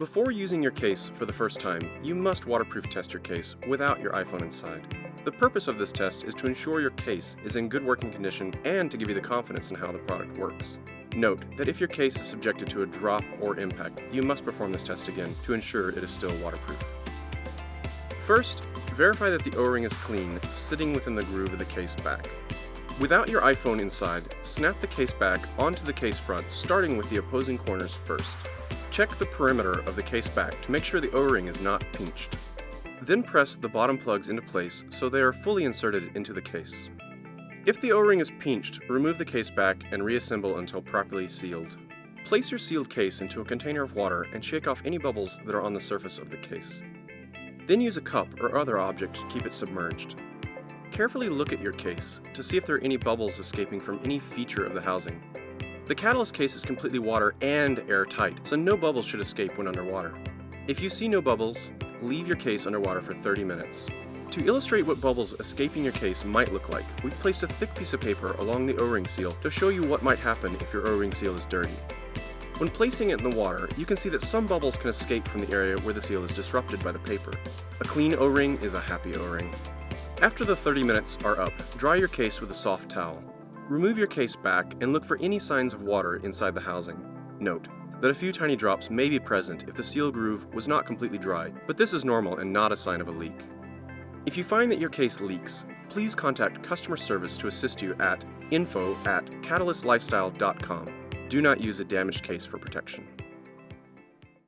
Before using your case for the first time, you must waterproof test your case without your iPhone inside. The purpose of this test is to ensure your case is in good working condition and to give you the confidence in how the product works. Note that if your case is subjected to a drop or impact, you must perform this test again to ensure it is still waterproof. First, verify that the O-ring is clean, sitting within the groove of the case back. Without your iPhone inside, snap the case back onto the case front, starting with the opposing corners first. Check the perimeter of the case back to make sure the O-ring is not pinched. Then press the bottom plugs into place so they are fully inserted into the case. If the O-ring is pinched, remove the case back and reassemble until properly sealed. Place your sealed case into a container of water and shake off any bubbles that are on the surface of the case. Then use a cup or other object to keep it submerged. Carefully look at your case to see if there are any bubbles escaping from any feature of the housing. The catalyst case is completely water and airtight, so no bubbles should escape when underwater. If you see no bubbles, leave your case underwater for 30 minutes. To illustrate what bubbles escaping your case might look like, we've placed a thick piece of paper along the O-ring seal to show you what might happen if your O-ring seal is dirty. When placing it in the water, you can see that some bubbles can escape from the area where the seal is disrupted by the paper. A clean O-ring is a happy O-ring. After the 30 minutes are up, dry your case with a soft towel. Remove your case back and look for any signs of water inside the housing. Note that a few tiny drops may be present if the seal groove was not completely dry, but this is normal and not a sign of a leak. If you find that your case leaks, please contact customer service to assist you at info at catalystlifestyle.com. Do not use a damaged case for protection.